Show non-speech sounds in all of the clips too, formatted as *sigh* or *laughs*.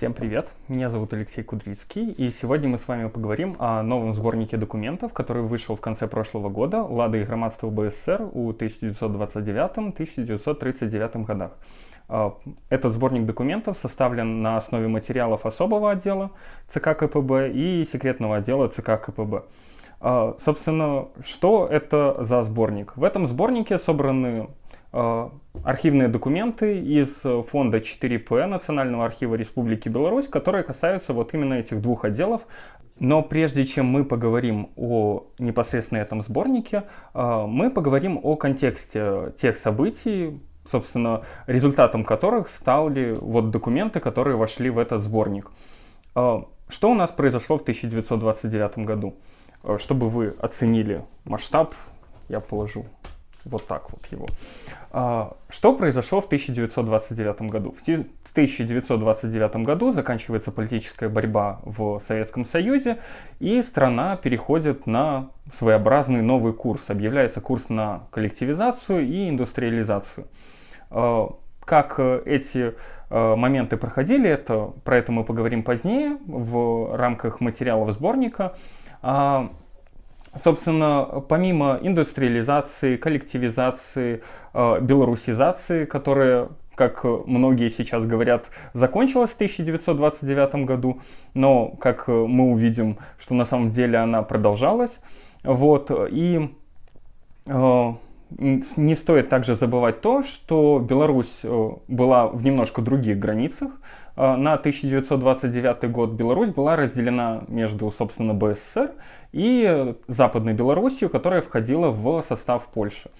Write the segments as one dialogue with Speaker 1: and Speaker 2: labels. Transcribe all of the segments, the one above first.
Speaker 1: Всем привет, меня зовут Алексей Кудрицкий, и сегодня мы с вами поговорим о новом сборнике документов, который вышел в конце прошлого года «Лада и громадство БССР» у 1929-1939 годах. А, этот сборник документов составлен на основе материалов особого отдела ЦК КПБ и секретного отдела ЦК КПБ. А, собственно, что это за сборник? В этом сборнике собраны а, архивные документы из фонда 4П Национального архива Республики Беларусь, которые касаются вот именно этих двух отделов. Но прежде чем мы поговорим о непосредственно этом сборнике, мы поговорим о контексте тех событий, собственно, результатом которых стали вот документы, которые вошли в этот сборник. А, что у нас произошло в 1929 году? А, чтобы вы оценили масштаб, я положу вот так вот его. А, что произошло в 1929 году? В 1929 году заканчивается политическая борьба в Советском Союзе, и страна переходит на своеобразный новый курс. Объявляется курс на коллективизацию и индустриализацию. Э, как э, эти э, моменты проходили, это, про это мы поговорим позднее в рамках материалов сборника. Собственно, помимо индустриализации, коллективизации, белорусизации, которая, как многие сейчас говорят, закончилась в 1929 году, но, как мы увидим, что на самом деле она продолжалась. Вот, и не стоит также забывать то, что Беларусь э, была в немножко других границах. Э, на 1929 год Беларусь была разделена между, собственно, БССР и Западной Белоруссией, которая входила в состав Польши.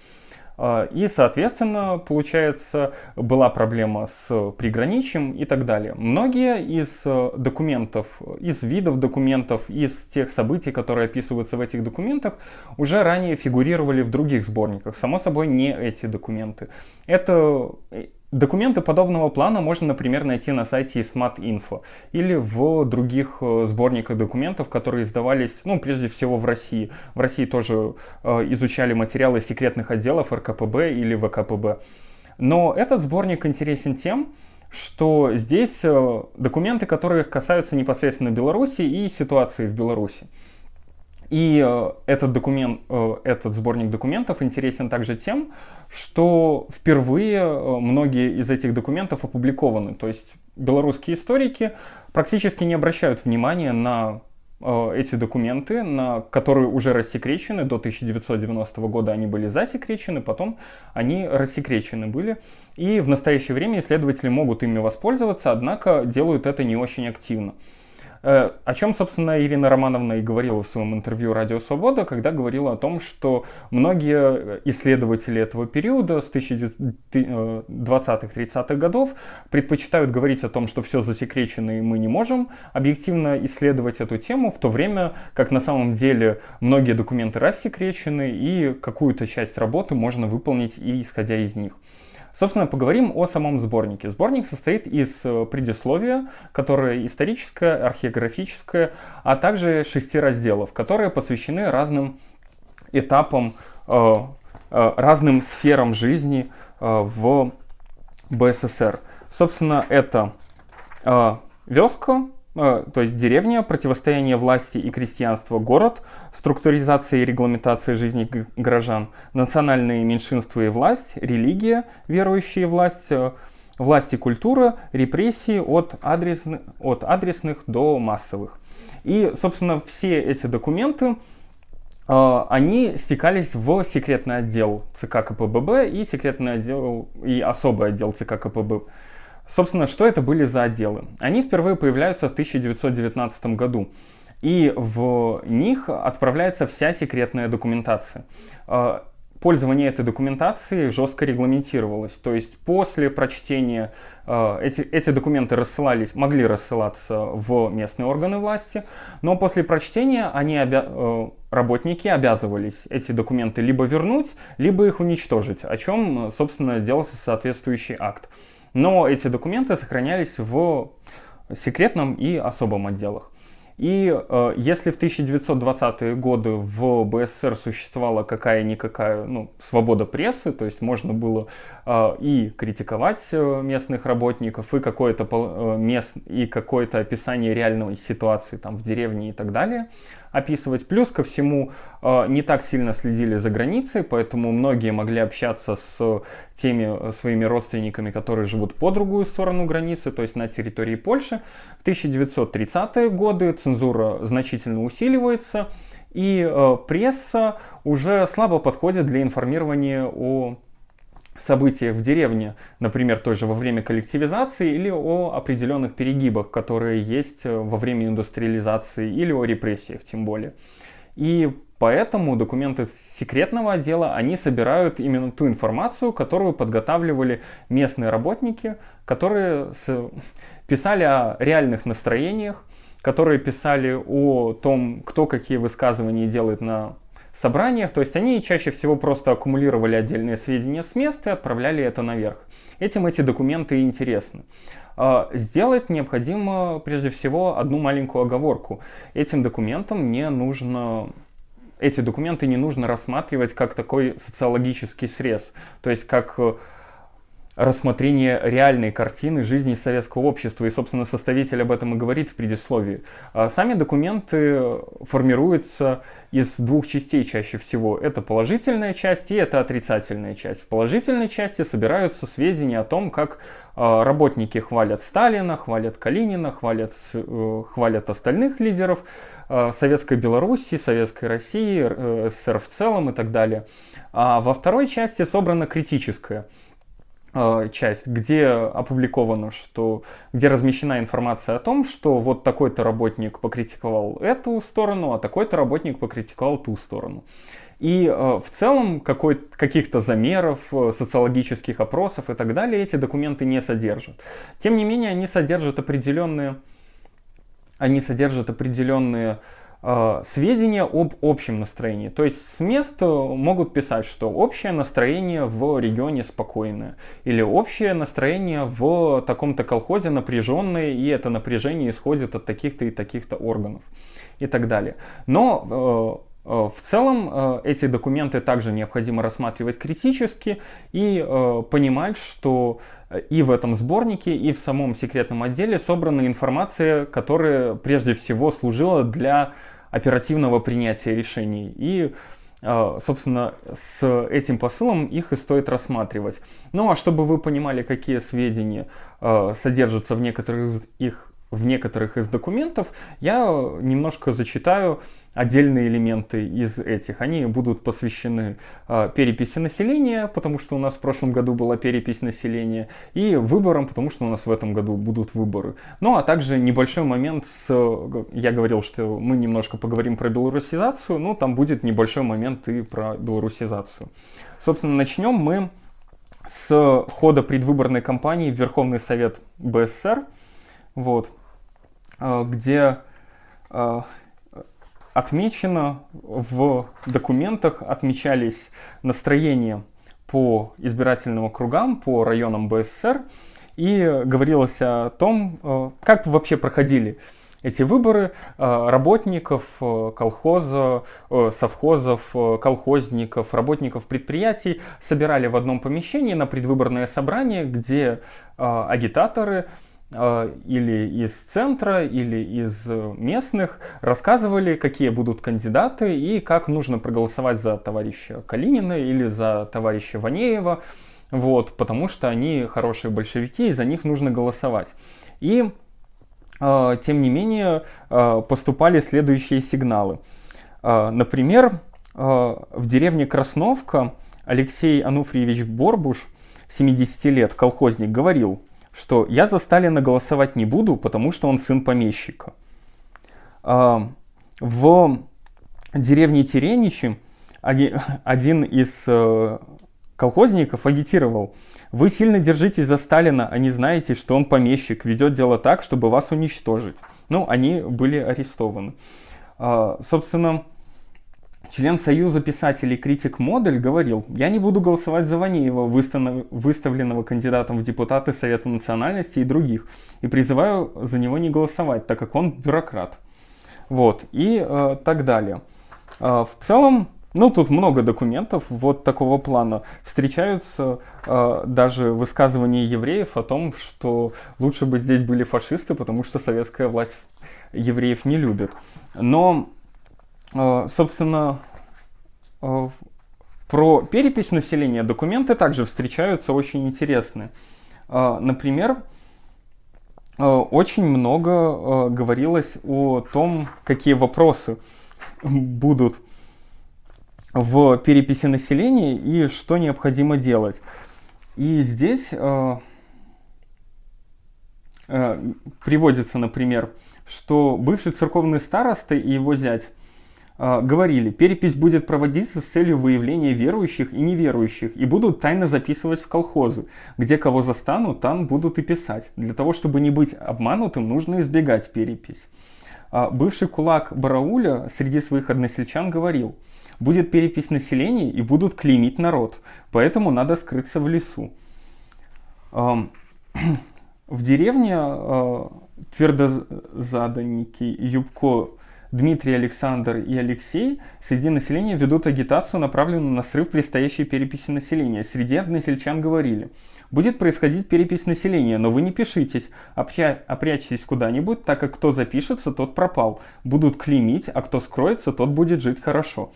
Speaker 1: А, и, соответственно, получается, была проблема с приграничием и так далее. Многие из э, документов, из видов документов, из тех событий, которые описываются в этих документах, уже ранее фигурировали в других сборниках. Само собой, не эти документы. Это Документы подобного плана можно, например, найти на сайте Smart.info или в других э, сборниках документов, которые издавались, ну, прежде всего в России. В России тоже э, изучали материалы секретных отделов РКПБ или ВКПБ. Но этот сборник интересен тем, что здесь э, документы, которые касаются непосредственно Беларуси и ситуации в Беларуси. И э, этот, документ, э, этот сборник документов интересен также тем, что впервые э, многие из этих документов опубликованы. То есть белорусские историки практически не обращают внимания на эти документы, на которые уже рассекречены. До 1990 года они были засекречены, потом они рассекречены были. И в настоящее время исследователи могут ими воспользоваться, однако делают это не очень активно. Э, о чем, собственно, Ирина Романовна и говорила в своем интервью «Радио Свобода», когда говорила о том, что многие исследователи этого периода с 1920-30-х годов предпочитают говорить о том, что все засекречено и мы не можем объективно исследовать эту тему, в то время как на самом деле многие документы рассекречены и какую-то часть работы можно выполнить и исходя из них. Собственно, поговорим о самом сборнике. Сборник состоит из э, предисловия, которое историческое, археографическое, а также шести разделов, которые посвящены разным этапам, э, э, разным сферам жизни в БССР. Собственно, это вёска, то есть деревня, противостояние власти и крестьянства, город, структуризация и регламентация жизни горожан, национальные меньшинства и власть, религия, верующие власть, э, власть и культура, репрессии от, адресных, от адресных до массовых. И, собственно, все эти документы, э, они стекались в секретный отдел ЦК КПББ и секретный отдел и особый отдел ЦК КПБ Собственно, что это были за отделы? Они впервые появляются в 1919 году. И в них отправляется вся секретная документация. А, пользование этой документацией жестко регламентировалось. То есть после прочтения э, эти, эти документы рассылались, могли рассылаться в местные органы власти, но после прочтения они обя э, работники обязывались эти документы либо вернуть, либо их уничтожить, о чем, собственно, делался соответствующий акт. Но эти документы сохранялись в секретном и особом отделах. И э, если в 1920-е годы в БССР существовала какая-никакая ну, свобода прессы, то есть можно было э, и критиковать э, местных работников, и какое-то э, мест, и какое-то описание реальной ситуации там в деревне и так далее, описывать. Плюс ко всему э, не так сильно следили за границей, поэтому многие могли общаться с теми э, своими родственниками, которые живут по другую сторону границы, то есть на территории Польши. В 1930-е годы цензура значительно усиливается, и э, пресса уже слабо подходит для информирования о событиях в деревне, например, тоже во время коллективизации или о определенных перегибах, которые есть э, во время индустриализации или о репрессиях тем более. И поэтому документы секретного отдела, они собирают именно ту информацию, которую подготавливали местные работники, которые писали о реальных настроениях, которые писали о том, кто какие высказывания делает на собраниях, то есть они чаще всего просто аккумулировали отдельные сведения с места и отправляли это наверх. Этим эти документы интересны. А, сделать необходимо прежде всего одну маленькую оговорку. Этим документам не нужно эти документы не нужно рассматривать как такой социологический срез, то есть как рассмотрение реальной картины жизни советского общества. И, собственно, составитель об этом и говорит в предисловии. А сами документы формируются из двух частей чаще всего. Это положительная часть и это отрицательная часть. В положительной части собираются сведения о том, как а, работники хвалят Сталина, хвалят Калинина, хвалят, э, хвалят остальных лидеров а, Советской Белоруссии, Советской России, э, СССР в целом и так далее. А во второй части собрана критическая Э, часть, где опубликовано, что, где размещена информация о том, что вот такой-то работник покритиковал эту сторону, а такой-то работник покритиковал ту сторону. И э, в целом каких-то замеров, э, социологических опросов и так далее эти документы не содержат. Тем не менее, они содержат определенные, они содержат определенные сведения об общем настроении. То есть с места могут писать, что общее настроение в регионе спокойное, или общее настроение в таком-то колхозе напряженное, и это напряжение исходит от таких-то и таких-то органов и так далее. Но э, э в целом э, эти документы также необходимо рассматривать критически и э, понимать, что и в этом сборнике, и в самом секретном отделе собрана информация, которая прежде всего служила для оперативного принятия решений. И, собственно, с этим посылом их и стоит рассматривать. Ну а чтобы вы понимали, какие сведения содержатся в некоторых их в некоторых из документов, я немножко зачитаю отдельные элементы из этих. Они будут посвящены э, переписи населения, потому что у нас в прошлом году была перепись населения, и выборам, потому что у нас в этом году будут выборы. Ну а также небольшой момент с... Я говорил, что мы немножко поговорим про белорусизацию, но там будет небольшой момент и про белорусизацию. Собственно, начнем мы с хода предвыборной кампании в Верховный Совет БССР. Вот. Э, где э, отмечено в документах, отмечались настроения по избирательным округам, по районам БССР, и говорилось о том, э, как вообще проходили эти выборы работников колхоза, совхозов, колхозников, работников предприятий собирали в одном помещении на предвыборное собрание, где агитаторы или из центра, или из местных рассказывали, какие будут кандидаты и как нужно проголосовать за товарища Калинина или за товарища Ванеева, вот, потому что они хорошие большевики, и за них нужно голосовать. И, э, тем не менее, э, поступали следующие сигналы. Э, например, э, в деревне Красновка Алексей Ануфриевич Борбуш, 70 лет, колхозник, говорил – что я за Сталина голосовать не буду, потому что он сын помещика. А, в деревне Тереничи *laughs* один из э, колхозников агитировал. Вы сильно держитесь за Сталина, а не знаете, что он помещик, ведет дело так, чтобы вас уничтожить. Ну, они были арестованы. А, собственно, Член Союза писателей критик Модель говорил, я не буду голосовать за Ванеева, выставленного кандидатом в депутаты Совета национальности и других, и призываю за него не голосовать, так как он бюрократ. вот, и э, так далее. Э, в целом, ну, тут много документов вот такого плана. Встречаются э, даже высказывания евреев о том, что лучше бы здесь были фашисты, потому что советская власть евреев не любит. Но, собственно, э, про перепись населения документы также встречаются очень интересные. Э, например, очень много говорилось о том, какие вопросы будут в переписи населения и что необходимо делать. И здесь приводится, например, что бывший церковный староста и его зять говорили, перепись будет проводиться с целью выявления верующих и неверующих, и будут тайно записывать в колхозы. Где кого застанут, там будут и писать. Для того, чтобы не быть обманутым, нужно избегать перепись. Э, бывший кулак Барауля среди своих односельчан говорил – будет перепись населения и будут клеймить народ, поэтому надо скрыться в лесу. *clears throat* В деревне э, твердозаданники Юбко, Дмитрий, Александр и Алексей среди населения ведут агитацию, направленную на срыв предстоящей переписи населения. Среди односельчан говорили, будет происходить перепись населения, но вы не пишитесь, опрячьтесь куда-нибудь, так как кто запишется, тот пропал. Будут клеймить, а кто скроется, тот будет жить хорошо.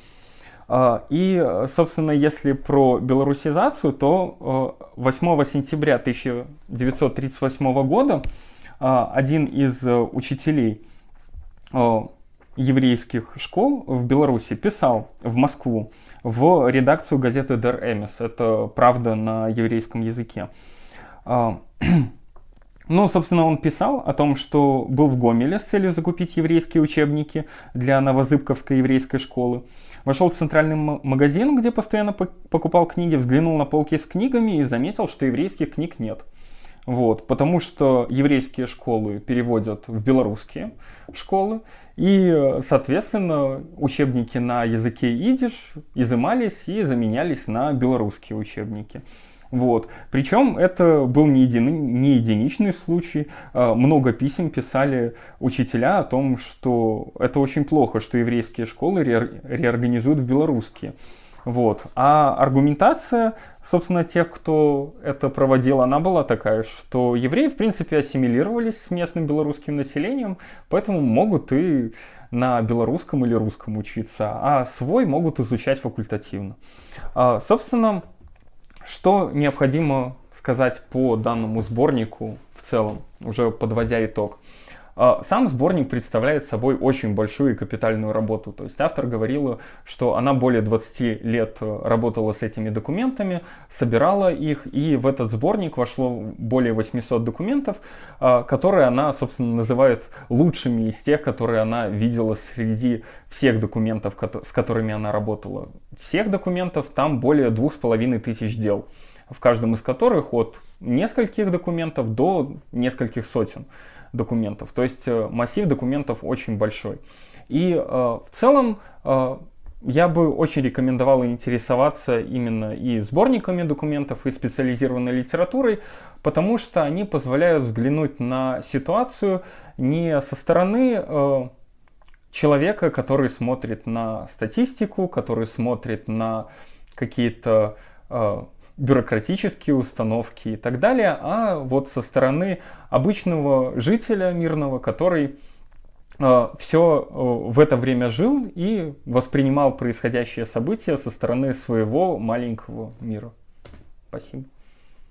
Speaker 1: А, и, собственно, если про белорусизацию, то 8 э, сентября 1938 года а, один из э, учителей еврейских школ в Беларуси писал в Москву в редакцию газеты Der Эмис. Это правда на еврейском языке. А, *clears throat* ну, собственно, он писал о том, что был в Гомеле с целью закупить еврейские учебники для Новозыбковской еврейской школы. Вошел в центральный магазин, где постоянно покупал книги, взглянул на полки с книгами и заметил, что еврейских книг нет. Вот, потому что еврейские школы переводят в белорусские школы, и, соответственно, учебники на языке идиш изымались и заменялись на белорусские учебники. Вот. Причем это был не, един, не единичный случай. А, много писем писали учителя о том, что это очень плохо, что еврейские школы ре, реорганизуют в белорусские. Вот. А аргументация, собственно, тех, кто это проводил, она была такая, что евреи, в принципе, ассимилировались с местным белорусским населением, поэтому могут и на белорусском или русском учиться, а свой могут изучать факультативно. А, собственно, что необходимо сказать по данному сборнику в целом, уже подводя итог? А, сам сборник представляет собой очень большую и капитальную работу. То есть автор говорила, что она более 20 лет э, работала с этими документами, собирала их, и в этот сборник вошло более 800 документов, а, которые она, собственно, называет лучшими из тех, которые она видела среди всех документов, с которыми она работала. Всех документов там более двух с половиной тысяч дел, в каждом из которых от нескольких документов до нескольких сотен документов. То есть э, массив документов очень большой. И э, в целом э, я бы очень рекомендовал интересоваться именно и сборниками документов, и специализированной литературой, потому что они позволяют взглянуть на ситуацию не со стороны человека, который смотрит на статистику, который смотрит на какие-то бюрократические установки и так далее, а вот со стороны обычного жителя мирного, который э, все э, в это время жил и воспринимал происходящее события со стороны своего маленького мира. Спасибо.